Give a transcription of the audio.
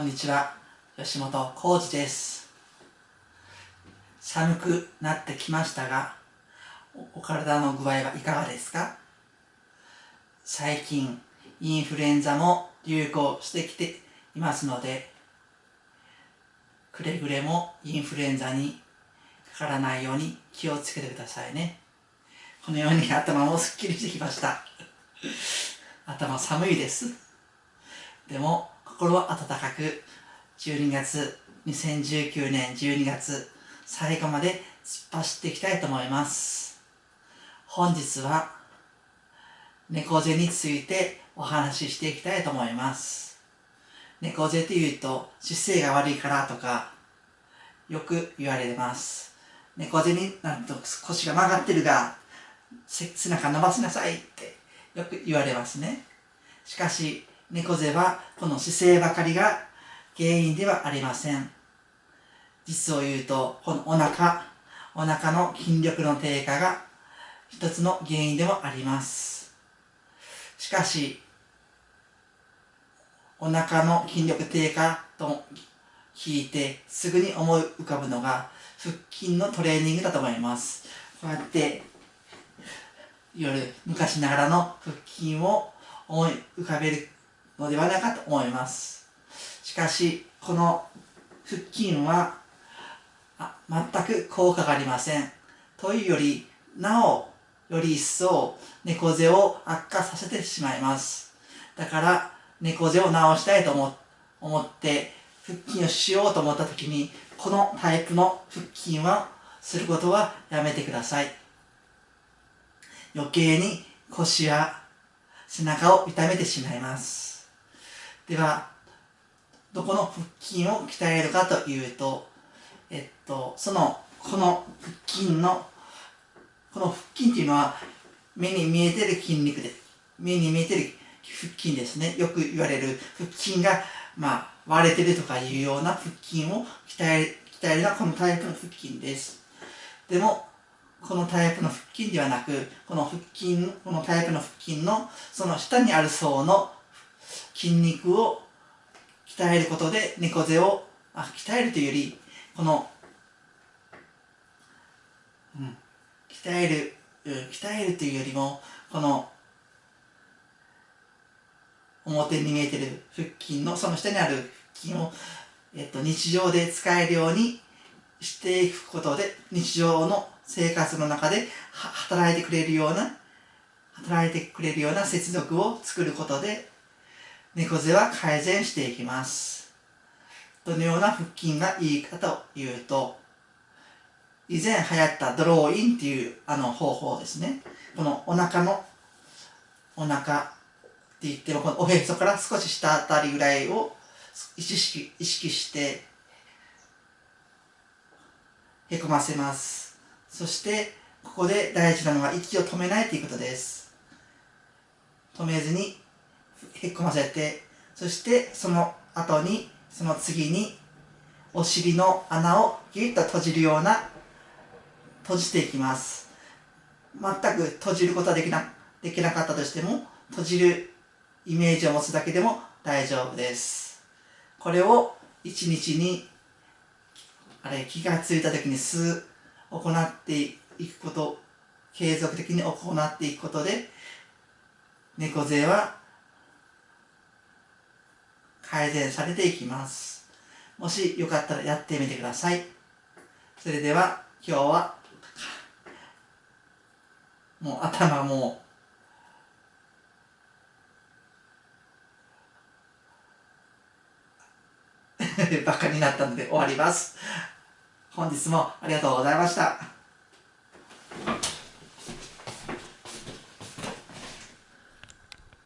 こんにちは。吉本浩二です。寒くなってきましたがお体の具合はいかがですか？最近インフルエンザも流行してきていますのでくれぐれもインフルエンザにかからないように気をつけてくださいね。このように頭もすっきりしてきました。頭寒いです。でも心は温かく12月2019年12月最後まで突っ走っていきたいと思います。本日は猫背についてお話ししていきたいと思います。猫背っていうと姿勢が悪いからとかよく言われます。猫背になると腰が曲がってるが背中伸ばしなさいってよく言われますね。しかし猫背はこの姿勢ばかりが原因ではありません。実を言うと、このお腹、お腹の筋力の低下が一つの原因でもあります。しかし、お腹の筋力低下と聞いてすぐに思い浮かぶのが腹筋のトレーニングだと思います。こうやって夜昔ながらの腹筋を思い浮かべるのではないかと思います。しかし、この腹筋は全く効果がありません。というより、なお、より一層猫背を悪化させてしまいます。だから、猫背を治したいと思って、腹筋をしようと思った時に、このタイプの腹筋はすることはやめてください。余計に腰や背中を痛めてしまいます。では、どこの腹筋を鍛えるかというと、えっと、その、この腹筋の、この腹筋っていうのは、目に見えてる筋肉です、目に見えてる腹筋ですね。よく言われる腹筋が、まあ、割れてるとかいうような腹筋を鍛え、鍛えるのはこのタイプの腹筋です。でも、このタイプの腹筋ではなく、この腹筋、このタイプの腹筋のその下にある層の筋肉を鍛えることで猫背をあ鍛えるというよりこの、うん、鍛える、うん、鍛えるというよりもこの表に見えてる腹筋のその下にある腹筋を、えっと、日常で使えるようにしていくことで日常の生活の中で働いてくれるような働いてくれるような接続を作ることで猫背は改善していきます。どのような腹筋がいいかというと、以前流行ったドローインっていうあの方法ですね。このお腹の、お腹って言っても、このおへそから少し下あたりぐらいを意識意識して、へこませます。そして、ここで大事なのは息を止めないということです。止めずにへっこませて、そしてその後に、その次に、お尻の穴をギュッと閉じるような、閉じていきます。全く閉じることはできな、できなかったとしても、閉じるイメージを持つだけでも大丈夫です。これを一日に、あれ、気がついた時に数行っていくこと、継続的に行っていくことで、猫背は改善されていきます。もしよかったらやってみてください。それでは今日はもう頭も バカになったので終わります。本日もありがとうございました。